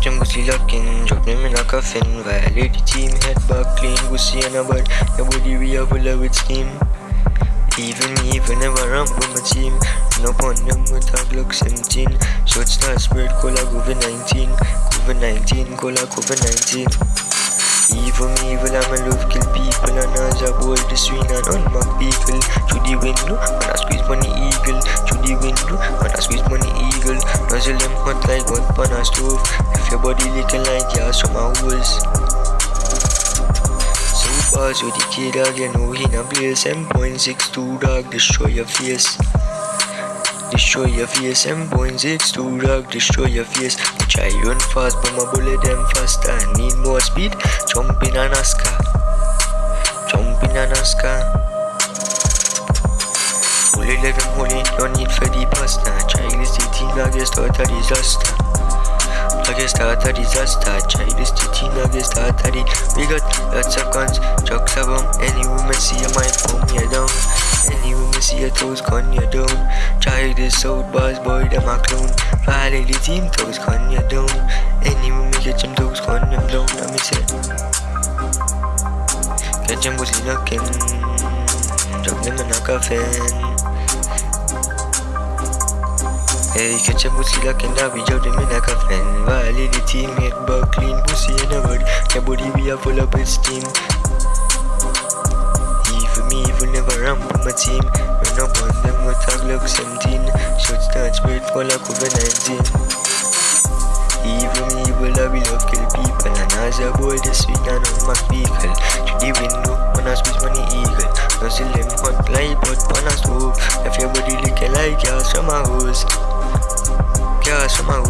pussy locking, drop them in a coffin. Violate team, head back clean, pussy and a bud. Your body we are full of steam. Even me, even never ramp with my team. No on them with a Glock 17. Short star spread, cola COVID 19. COVID 19, cola COVID 19. Evil me, evil, I'm a love kill people And I board the swing and unmark vehicle Through the window, when I squeeze money eagle Through the window, when I squeeze money eagle Nozzle them hot like one pan a stove. If your body looking like yours from holes. So fast with the kid dog, you know he not blaze M.62 dog, destroy your face. Destroy your face, M.62 dog, destroy your face. I try run fast, but my bullet them faster Need more speed, jump in a NASCAR. Jump in a NASCAR. Bullet hold it, no need for the a disaster. I get start a disaster. Child is the thing that gets start a di We got lots of guns, drugs of them Any woman see a might pull me down. Any woman see a toes gun you down. Child is south boss boy them a clown Violate the team toes gun you down. Any woman get them toes gun them down Let me say. Catch them pussy looking Drop them in a coffin Hey, catch a pussy like in that we drop them in a coffin Violate the team, make back clean pussy in a body Your body we are full of steam Even me, even never ramp with my team Run up on them with a Glock 17 Shots start spread full of COVID-19 Even me, evil, I will love kill people. And as a boy, the sweet and on my vehicle. To the window, when I squeeze money eagle. Nozzle them hot like but on a stove. If your body looking like yours from a hose Gas from my hoes If